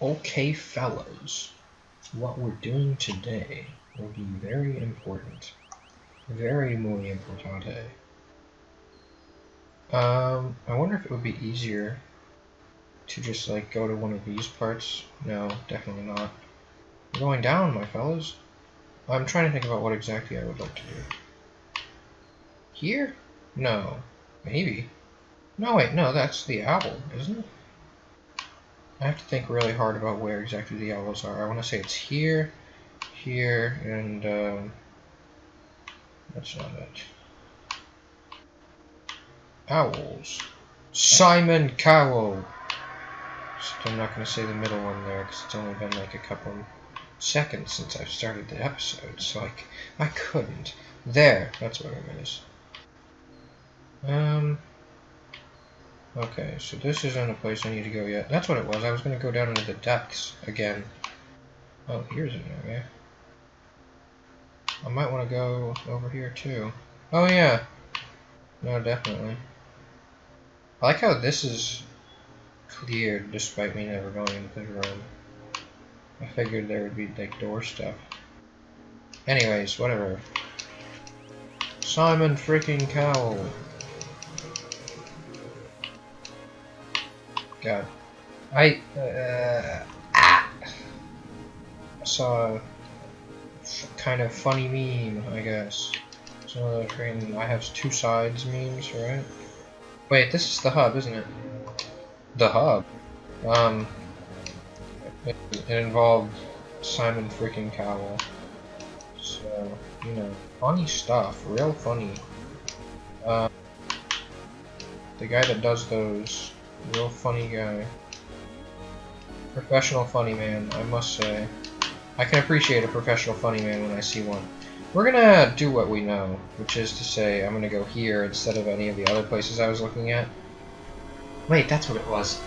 Okay, fellas, what we're doing today will be very important. Very muy importante. Um, I wonder if it would be easier to just like go to one of these parts. No, definitely not. We're going down, my fellas. I'm trying to think about what exactly I would like to do. Here? No. Maybe. No, wait, no, that's the owl, isn't it? I have to think really hard about where exactly the owls are. I want to say it's here, here, and, um, that's not it. Owls. Simon Cowell! I'm not going to say the middle one there, because it's only been like a couple seconds since I've started the episode, so I, I couldn't. There, that's what it is. Um, okay, so this isn't a place I need to go yet. That's what it was. I was going to go down into the depths again. Oh, here's an area. I might want to go over here too. Oh yeah. No, definitely. I like how this is cleared despite me never going into the room. I figured there would be like door stuff. Anyways, whatever. Simon freaking Cowell. God. I, uh, ah. saw a kind of funny meme, I guess. Some of freaking I have two sides memes, right? Wait, this is the hub, isn't it? The hub? Um, it, it involved Simon freaking Cowell. So, you know, funny stuff, real funny. Um, the guy that does those Real funny guy. Professional funny man, I must say. I can appreciate a professional funny man when I see one. We're gonna do what we know, which is to say I'm gonna go here instead of any of the other places I was looking at. Wait, that's what it was.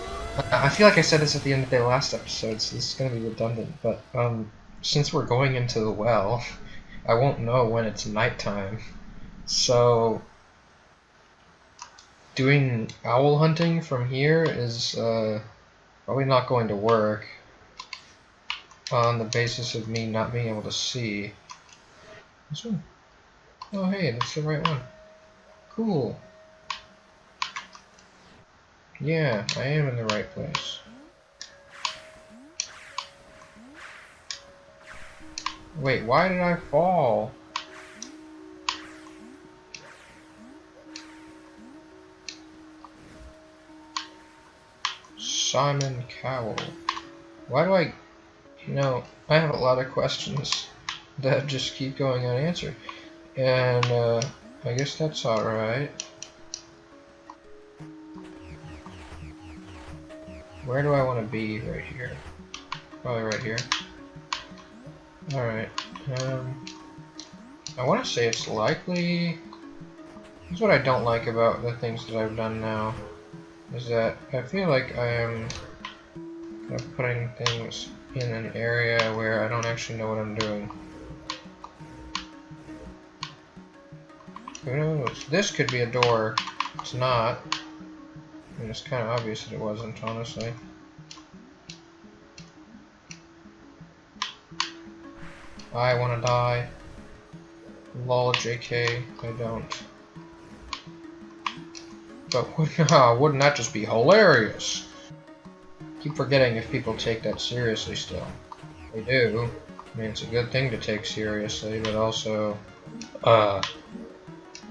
I feel like I said this at the end of the last episode, so this is gonna be redundant, but um, since we're going into the well, I won't know when it's nighttime. So doing owl hunting from here is uh, probably not going to work on the basis of me not being able to see. This one? Oh hey, that's the right one. Cool. Yeah, I am in the right place. Wait, why did I fall? Simon Cowell. Why do I... You know, I have a lot of questions that just keep going unanswered. And, uh, I guess that's alright. Where do I want to be right here? Probably right here. Alright. Um, I want to say it's likely... Here's what I don't like about the things that I've done now is that I feel like I am kind of putting things in an area where I don't actually know what I'm doing. Who knows? This could be a door. It's not. It's kind of obvious that it wasn't, honestly. I want to die. Lol, JK, I don't. But wouldn't that just be hilarious? Keep forgetting if people take that seriously still. They do. I mean, it's a good thing to take seriously, but also, uh,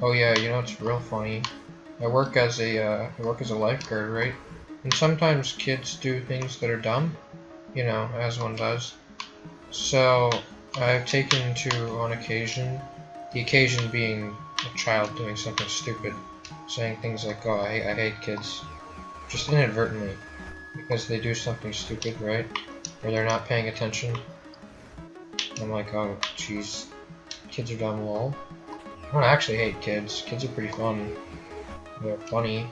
oh yeah, you know it's real funny. I work as a, uh, I work as a lifeguard, right? And sometimes kids do things that are dumb, you know, as one does. So, I've taken to, on occasion, the occasion being a child doing something stupid, saying things like, oh, I, I hate kids, just inadvertently, because they do something stupid, right? Or they're not paying attention. I'm like, oh, jeez, kids are dumb, lol. I don't actually hate kids. Kids are pretty fun. They're funny.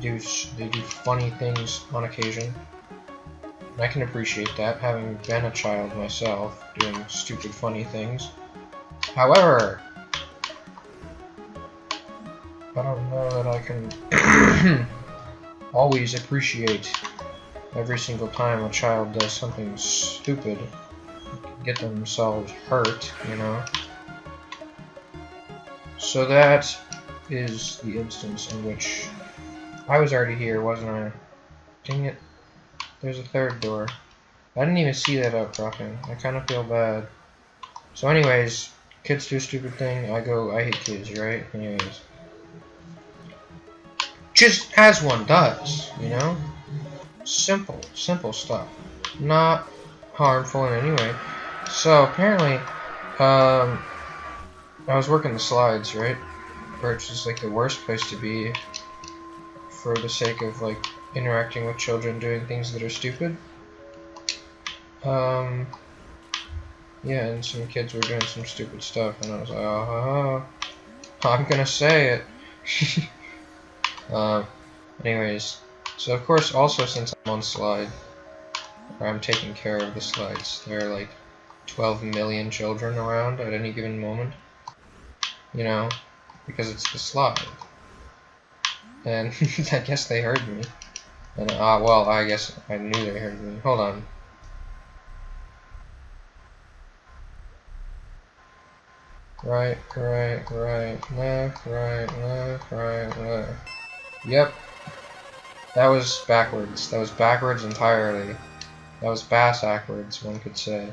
They do, they do funny things on occasion. And I can appreciate that, having been a child myself, doing stupid funny things. However, I don't know that I can always appreciate every single time a child does something stupid, get themselves hurt, you know. So that is the instance in which I was already here, wasn't I? Dang it. There's a third door. I didn't even see that outcropping. I kind of feel bad. So anyways, kids do stupid thing, I go, I hate kids, right? Anyways. Just as one does, you know? Simple, simple stuff. Not harmful in any way. So apparently, um, I was working the slides, right? Which is like the worst place to be for the sake of like interacting with children doing things that are stupid. Um, yeah, and some kids were doing some stupid stuff, and I was like, oh, I'm gonna say it. uh, anyways, so of course, also since I'm on slide, or I'm taking care of the slides, there are like 12 million children around at any given moment. You know, because it's the slide. And I guess they heard me. And, uh, well, I guess I knew they heard me. Hold on. Right, right, right, left, right, left, right, left. Yep. That was backwards. That was backwards entirely. That was bass backwards, one could say.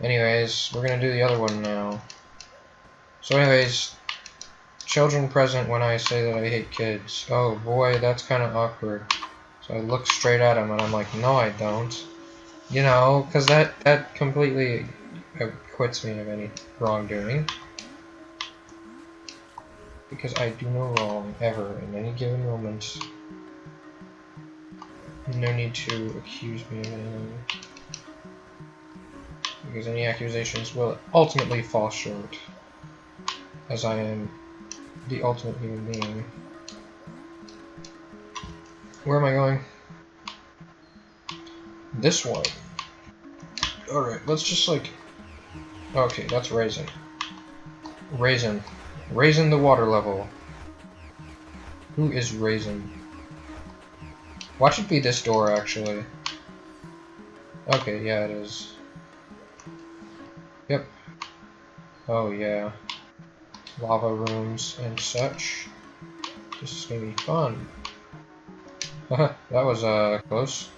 Anyways, we're gonna do the other one now. So anyways, children present when I say that I hate kids. Oh boy, that's kind of awkward. So I look straight at him and I'm like, no I don't. You know, because that, that completely uh, acquits me of any wrongdoing. Because I do no wrong, ever, in any given moment. No need to accuse me of anything. Because any accusations will ultimately fall short. As I am the ultimate human being. Where am I going? This one. Alright, let's just like Okay, that's Raisin. Raisin. Raisin the water level. Who is raising? Watch it be this door, actually. Okay, yeah, it is. Yep. Oh, yeah. Lava rooms and such. This is gonna be fun. that was, uh, close.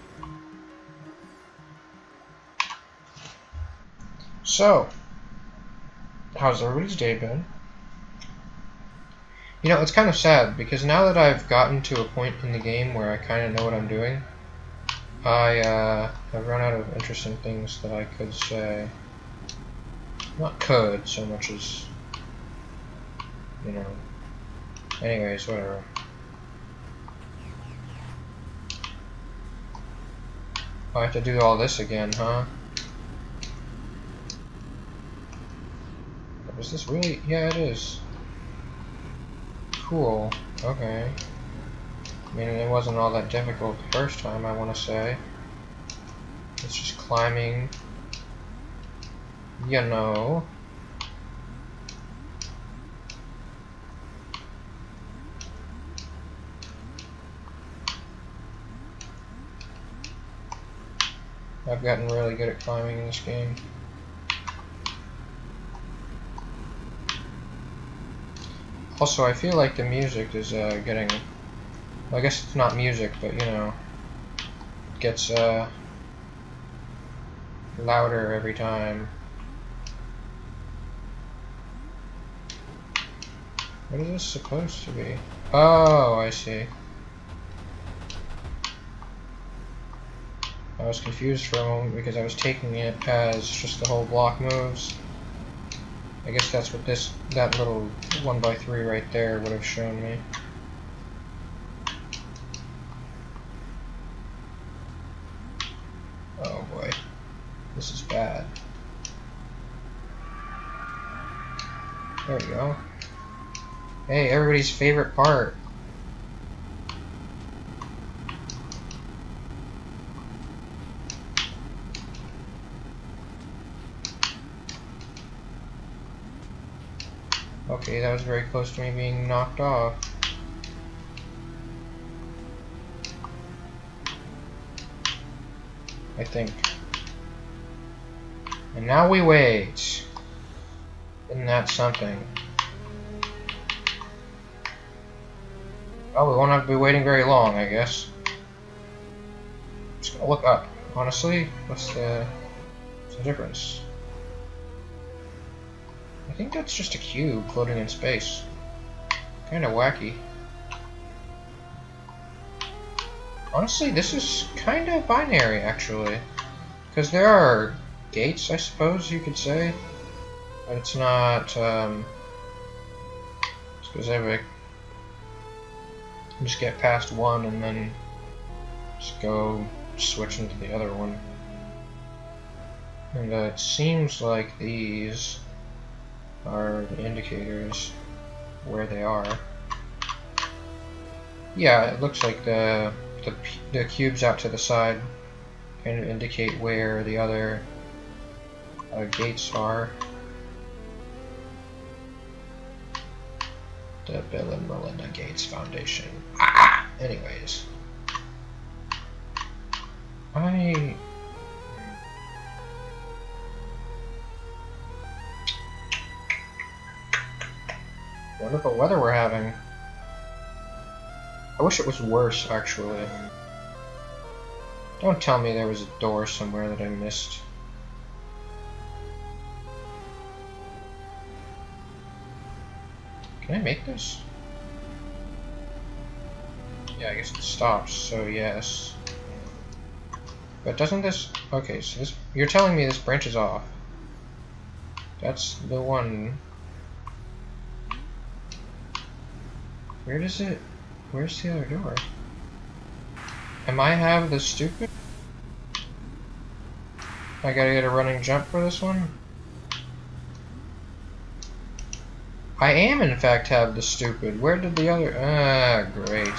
So, how's everybody's day been? You know, it's kind of sad, because now that I've gotten to a point in the game where I kind of know what I'm doing, I, uh, have run out of interesting things that I could say. Not could, so much as, you know. Anyways, whatever. I have to do all this again, huh? Is this really? Yeah, it is. Cool. Okay. I mean, it wasn't all that difficult the first time, I want to say. It's just climbing. You know. I've gotten really good at climbing in this game. Also, I feel like the music is uh, getting... Well, I guess it's not music, but, you know, gets uh, louder every time. What is this supposed to be? Oh, I see. I was confused for a moment because I was taking it as just the whole block moves. I guess that's what this, that little 1 by 3 right there would have shown me. Oh boy, this is bad. There we go. Hey, everybody's favorite part. Okay, that was very close to me being knocked off. I think. And now we wait. Isn't that something? Oh, we won't have to be waiting very long, I guess. Just gonna look up. Honestly, what's the, what's the difference? Think that's just a cube floating in space. Kinda wacky. Honestly, this is kind of binary, actually. Because there are gates, I suppose you could say. But it's not um, specific. Just get past one and then just go switch into the other one. And uh, it seems like these are the indicators where they are. Yeah, it looks like the the, the cubes out to the side kind of indicate where the other uh, gates are. The Bill and Melinda Gates Foundation. Ah! Anyways. I... Wonderful weather we're having. I wish it was worse, actually. Don't tell me there was a door somewhere that I missed. Can I make this? Yeah, I guess it stops, so yes. But doesn't this... Okay, so this... You're telling me this branches off. That's the one... Where does it... Where's the other door? Am I have the stupid? I gotta get a running jump for this one? I am in fact have the stupid. Where did the other... Ah, great.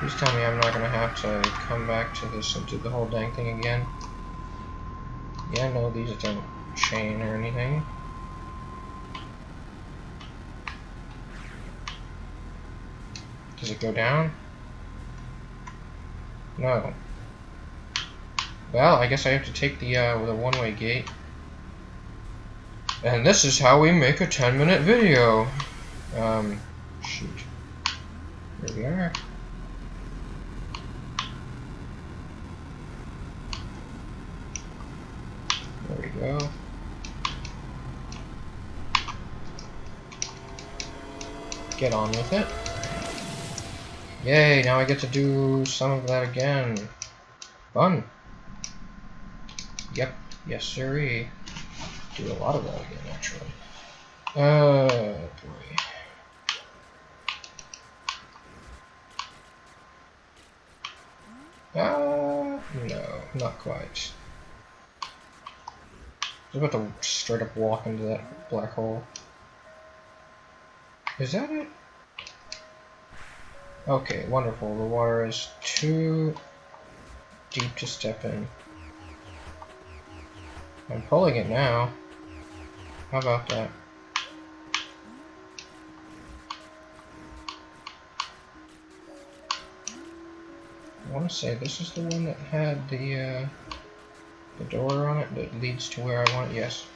Please tell me I'm not gonna have to come back to this and do the whole dang thing again. Yeah, no, these don't chain or anything. Does it go down? No. Well, I guess I have to take the, uh, the one-way gate. And this is how we make a 10-minute video. Um, shoot. Here we are. There we go. Get on with it. Yay, now I get to do some of that again. Fun. Yep, yes sirree. Do a lot of that again, actually. Uh, boy. Uh, no, not quite. I was about to straight up walk into that black hole. Is that it? Okay, wonderful. The water is too deep to step in. I'm pulling it now. How about that? I want to say this is the one that had the uh, the door on it that leads to where I want. Yes.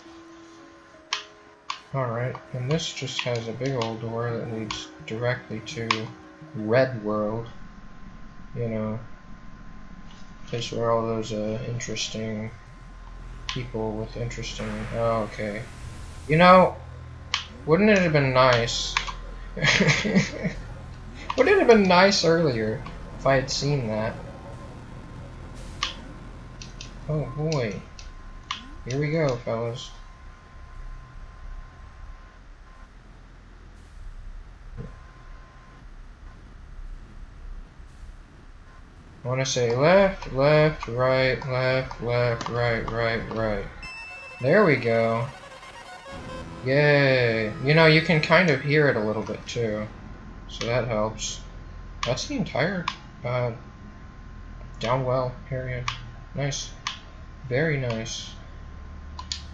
All right, and this just has a big old door that leads directly to Red World, you know, place where all those uh, interesting people with interesting. Oh, okay. You know, wouldn't it have been nice? wouldn't it have been nice earlier if I had seen that? Oh boy. Here we go, fellas. I want to say left, left, right, left, left, right, right, right. There we go. Yay. You know, you can kind of hear it a little bit too. So that helps. That's the entire uh, downwell area. Nice. Very nice.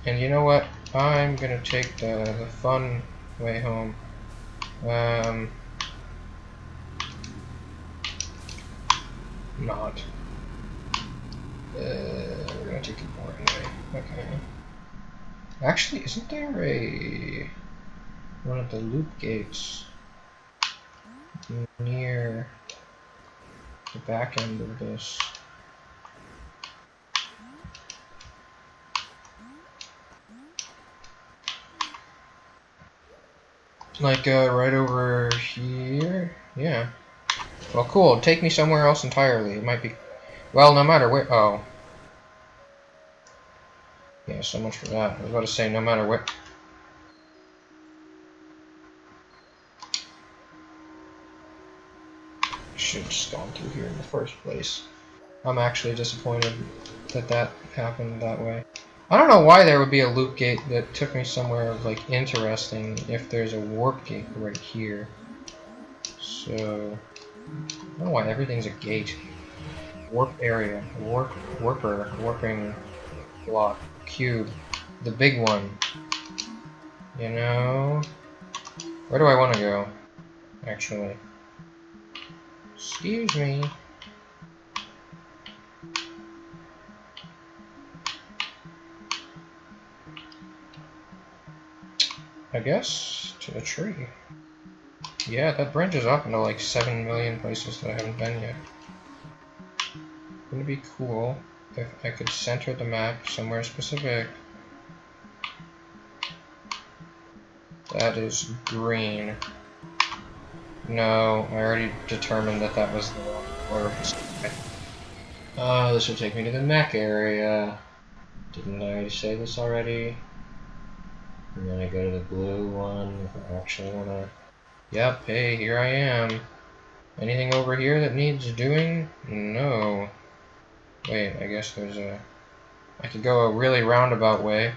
And you know what? I'm gonna take the, the fun way home. Um, not. We're gonna take it more anyway. Okay. Actually, isn't there a one of the loop gates near the back end of this? Like, uh, right over here? Yeah. Well, cool. Take me somewhere else entirely. It might be... Well, no matter where... Oh. Yeah, so much for that. I was about to say, no matter where... Should have just gone through here in the first place. I'm actually disappointed that that happened that way. I don't know why there would be a loop gate that took me somewhere like interesting if there's a warp gate right here. So I don't know why everything's a gate. Warp area, warp warper, warping block, cube, the big one. You know, where do I want to go? Actually, excuse me. I guess, to the tree. Yeah, that branches off into like 7 million places that I haven't been yet. Wouldn't it be cool if I could center the map somewhere specific? That is green. No, I already determined that that was the wrong order. Uh, this will take me to the mech area. Didn't I say this already? And then I go to the blue one if I actually want to... Yep, hey, here I am. Anything over here that needs doing? No. Wait, I guess there's a... I could go a really roundabout way.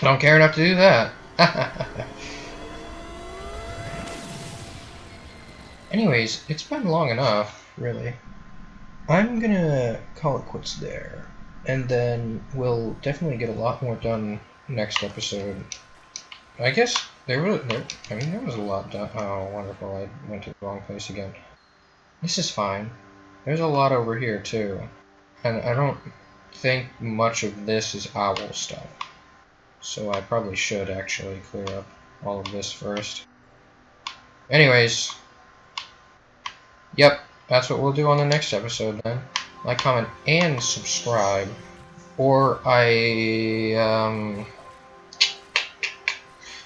Don't care enough to do that. Anyways, it's been long enough, really. I'm gonna call it quits there and then we'll definitely get a lot more done next episode. I guess there was, there, I mean, there was a lot done. Oh, wonderful! I went to the wrong place again. This is fine. There's a lot over here too, and I don't think much of this is owl stuff. So I probably should actually clear up all of this first. Anyways, yep, that's what we'll do on the next episode then like, comment, and subscribe. Or I, um,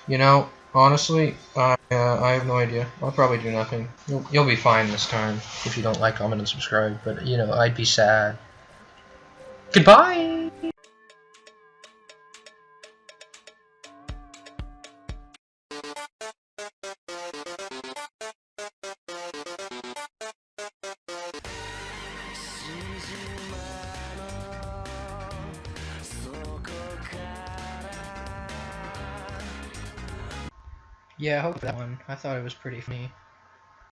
you know, honestly, I, uh, I have no idea. I'll probably do nothing. You'll, you'll be fine this time if you don't like, comment, and subscribe. But, you know, I'd be sad. Goodbye! Yeah, I hope that one. I thought it was pretty funny.